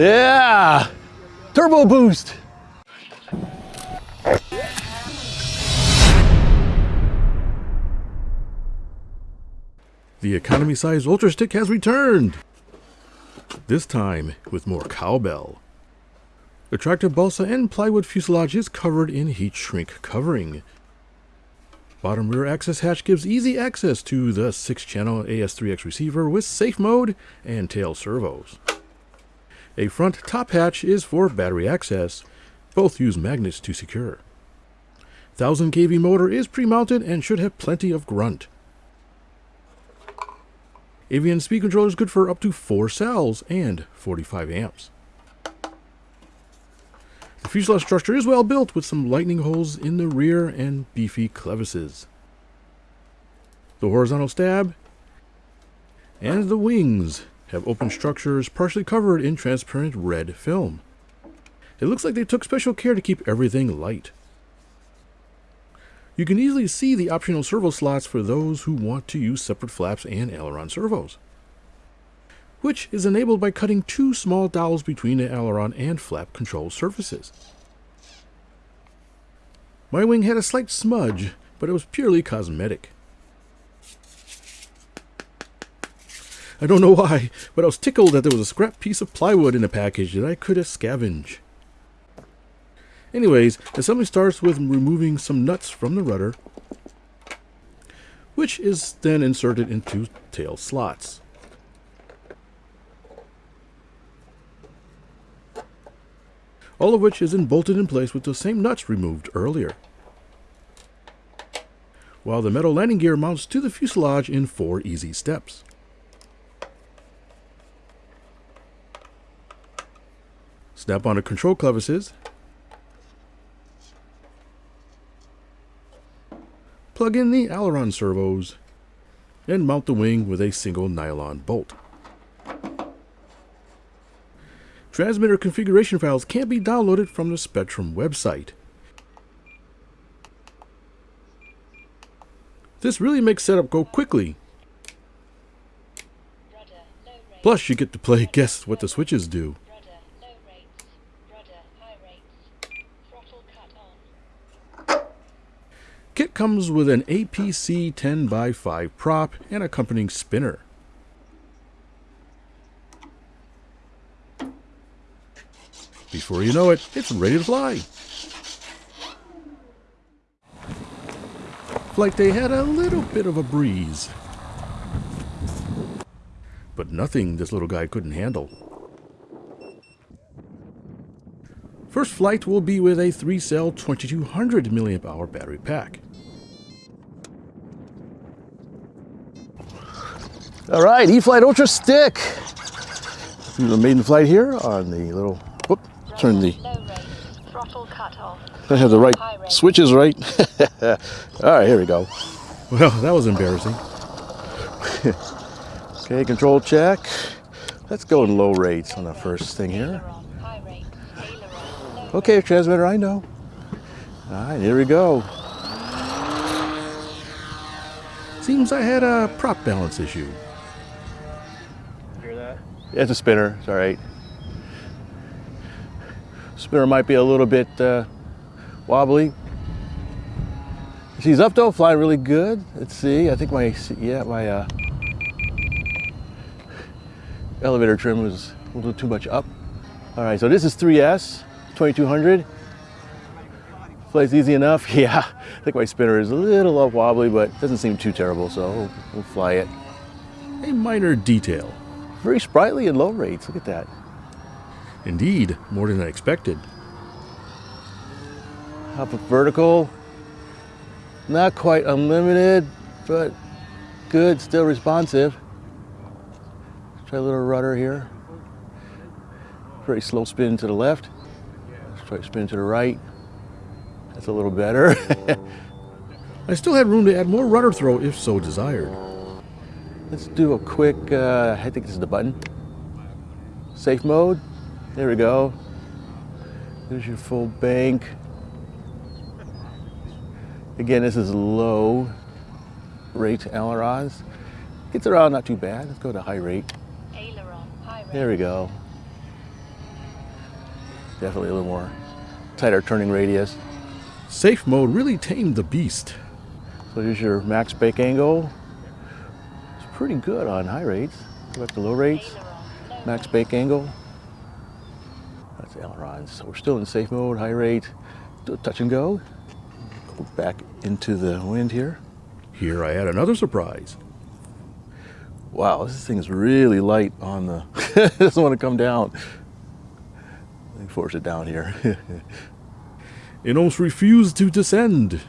Yeah! Turbo boost! The economy size Ultra Stick has returned! This time with more cowbell. Attractive balsa and plywood fuselage is covered in heat shrink covering. Bottom rear access hatch gives easy access to the 6-channel AS3X receiver with safe mode and tail servos. A front top hatch is for battery access. Both use magnets to secure. 1000 kV motor is pre-mounted and should have plenty of grunt. Avian speed controller is good for up to 4 cells and 45 amps. The fuselage structure is well built with some lightening holes in the rear and beefy clevises. The horizontal stab and the wings have open structures partially covered in transparent red film. It looks like they took special care to keep everything light. You can easily see the optional servo slots for those who want to use separate flaps and aileron servos, which is enabled by cutting two small dowels between the aileron and flap control surfaces. My wing had a slight smudge, but it was purely cosmetic. I don't know why, but I was tickled that there was a scrap piece of plywood in the package that I could have scavenged. Anyways, assembly starts with removing some nuts from the rudder, which is then inserted into tail slots. All of which is then bolted in place with the same nuts removed earlier. While the metal landing gear mounts to the fuselage in four easy steps. Snap on the control clevises. Plug in the aileron servos and mount the wing with a single nylon bolt. Transmitter configuration files can be downloaded from the Spektrum website. This really makes setup go quickly. Plus, you get to play guess what the switches do. Comes with an APC 10x5 prop and accompanying spinner. Before you know it, it's ready to fly. Flight day had a little bit of a breeze. But nothing this little guy couldn't handle. First flight will be with a 3-cell 2200 mAh battery pack. All right, E-flite Ultra Stick. Do the maiden flight here on the little, whoop, turn the, I have the right switches right. All right, here we go. Well, that was embarrassing. okay, control check. Let's go in low rates on the first thing here. Okay, transmitter, I know. All right, here we go. Seems I had a prop balance issue. It's a spinner, it's all right. Spinner might be a little bit uh, wobbly. She's up though, flying really good. Let's see, I think my, yeah, my uh, elevator trim was a little too much up. All right, so this is 3S, 2200. Flies easy enough. Yeah, I think my spinner is a little up wobbly, but doesn't seem too terrible, so we'll, we'll fly it. A minor detail. Very sprightly and low rates. Look at that. Indeed, more than I expected. Up vertical. Not quite unlimited, but good, still responsive. Let's try a little rudder here. Very slow spin to the left. Let's try spin to the right. That's a little better. I still had room to add more rudder throw if so desired. Let's do a quick, uh, I think this is the button. Safe mode. There we go. There's your full bank. Again, this is low rate ailerons. Gets around not too bad. Let's go to high rate. Aileron, high rate. There we go. Definitely a little more tighter turning radius. Safe mode really tamed the beast. So here's your max bake angle. Pretty good on high rates. Go back to low rates. Max bake angle. That's ailerons. So we're still in safe mode, high rate. Touch and go. Go back into the wind here. Here I had another surprise. Wow, this thing is really light on the, it doesn't want to come down. Let me force it down here. It almost refused to descend.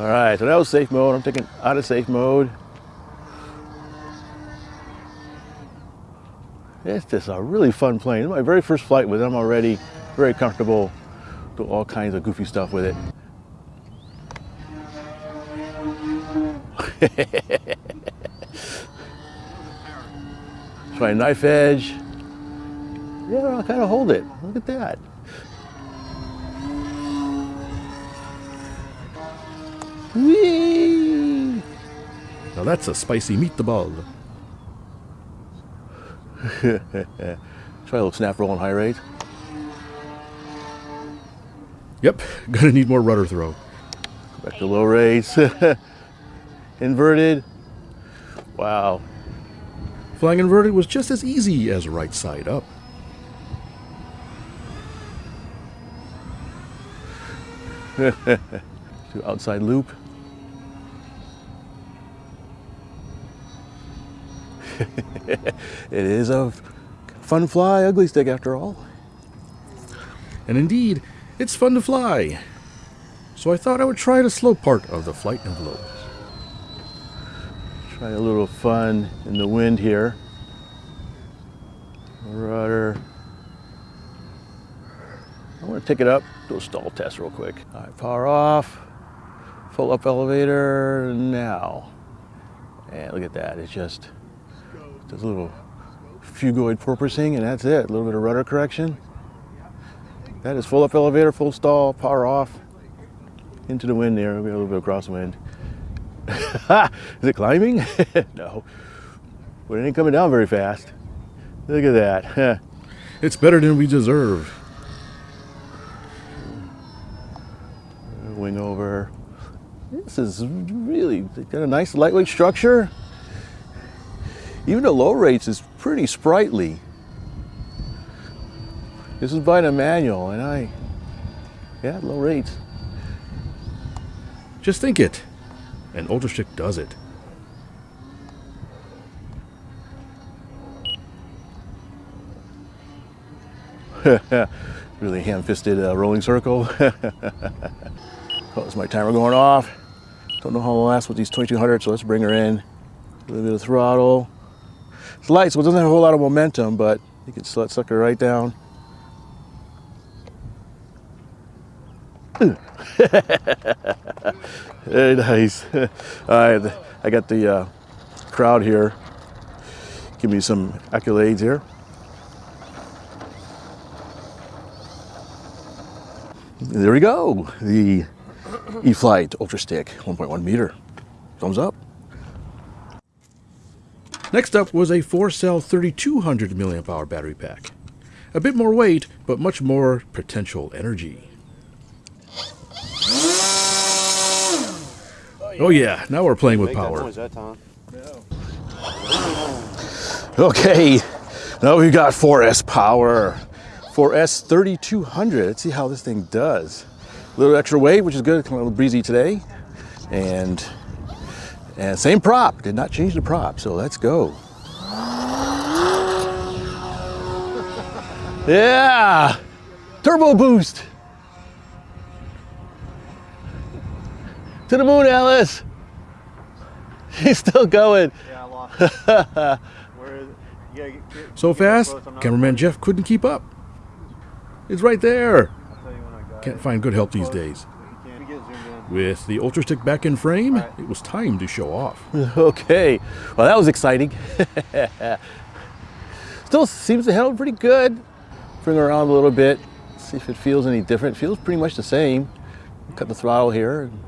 All right, so that was safe mode. I'm taking out of safe mode. It's just a really fun plane. It's my very first flight with it. I'm already very comfortable. Do all kinds of goofy stuff with it. Try knife edge. Yeah, I'll kind of hold it. Look at that. Whee! Now that's a spicy meatball. Try a little snap roll on high rate. Yep, gonna need more rudder throw. Back to low rates. Inverted. Wow. Flying inverted was just as easy as right side up. Do outside loop. it is a fun fly, ugly stick after all. And indeed, it's fun to fly. So I thought I would try the slow part of the flight envelope. Try a little fun in the wind here. Rudder. I want to take it up, do a stall test real quick. All right, power off, full up elevator now. And look at that, it's just this little phugoid porpoising and that's it. A little bit of rudder correction. That is full up elevator, full stall, power off. Into the wind there, a little bit of crosswind. is it climbing? no. But it ain't coming down very fast. Look at that. It's better than we deserve. Wing over. This is really got a nice lightweight structure. Even the low rates is pretty sprightly. This is by the manual, and I, yeah, low rates. Just think it. And Ultra Stick does it. really ham-fisted uh, rolling circle. oh, is my timer going off? Don't know how long last with these 2200, so let's bring her in. A little bit of throttle. It's light, so it doesn't have a whole lot of momentum, but you can let suck her right down. Very nice. All right, I got the uh, crowd here. Give me some accolades here. There we go. The E-flite Ultra Stick 1.1 meter. Thumbs up. Next up was a 4-cell 3200 milliamp hour battery pack. A bit more weight, but much more potential energy. Oh yeah, now we're playing with power. noise that time. Okay, now we've got 4S power. 4S 3200. Let's see how this thing does. Little extra weight, which is good. A little breezy today. And, and same prop. Did not change the prop, so let's go. Yeah! Turbo boost! To the moon, Alice! She's still going. Yeah, I lost. Where is it? Get, get, So fast, close, I'm not cameraman. Jeff couldn't keep up. It's right there. Can't find good help these days. With the Ultra Stick back in frame, Right. it was time to show off. Okay, well that was exciting. Still seems to handle pretty good. Bring around a little bit, see if it feels any different. Feels pretty much the same. Cut the throttle here. and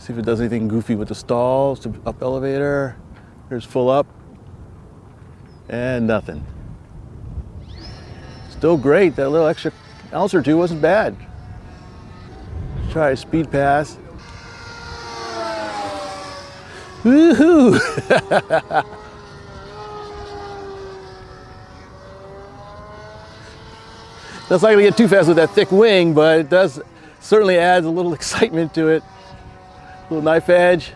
See if it does anything goofy with the stalls. To up elevator. Here's full up. And nothing. Still great. That little extra or two wasn't bad. Try a speed pass. Woohoo! That's not gonna get too fast with that thick wing, but it does certainly adds a little excitement to it. A Little knife edge.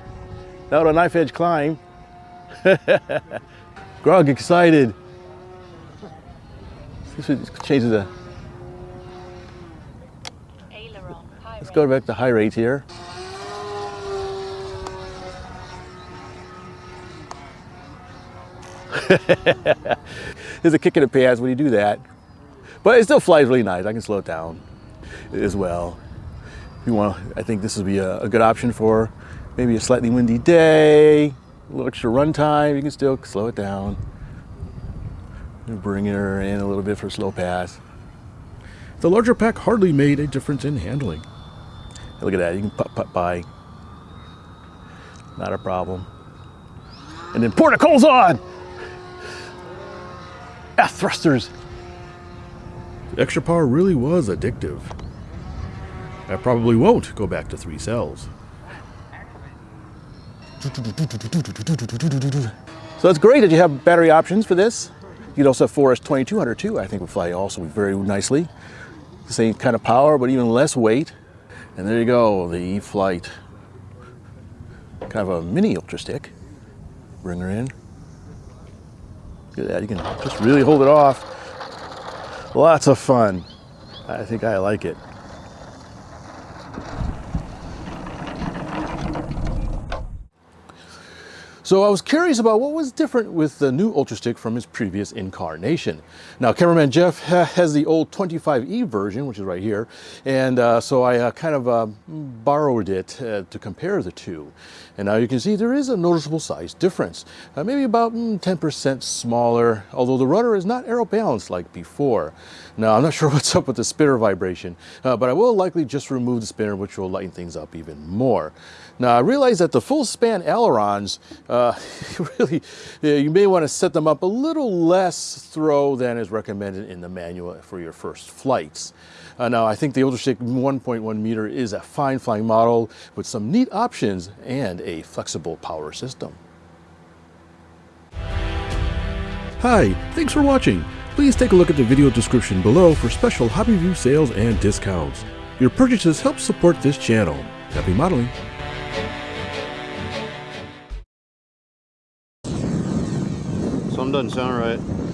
Out a knife edge climb. Grog excited. This would change the. Let's go back to high rate here. There's a kick in the pants when you do that. But it still flies really nice. I can slow it down as well. If you want, I think this would be a, a good option for maybe a slightly windy day, a little extra run time. You can still slow it down. Bring her in a little bit for a slow pass. The larger pack hardly made a difference in handling. Look at that, you can putt putt by. Not a problem. And then pour the coals on! Ah, thrusters. The extra power really was addictive. I probably won't go back to three cells. So it's great that you have battery options for this. You can also have 4S 2200 too. I think would fly also very nicely. The same kind of power, but even less weight. And there you go, the E-flite. Kind of a mini Ultra Stick. Bring her in. Look at that, you can just really hold it off. Lots of fun. I think I like it. So I was curious about what was different with the new Ultra Stick from his previous incarnation. Now, cameraman Jeff ha has the old 25E version, which is right here, and uh, so I uh, kind of uh, borrowed it uh, to compare the two. And now you can see there is a noticeable size difference, uh, maybe about 10% smaller, although the rudder is not aero balanced like before. Now, I'm not sure what's up with the spinner vibration, uh, but I will likely just remove the spinner, which will lighten things up even more. Now, I realize that the full span ailerons, uh, really, you may want to set them up a little less throw than is recommended in the manual for your first flights. Uh, now, I think the Ultrastick 1.1 meter is a fine flying model with some neat options and a flexible power system. Hi, thanks for watching. Please take a look at the video description below for special Hobby View sales and discounts. Your purchases help support this channel. Happy modeling! doesn't sound right.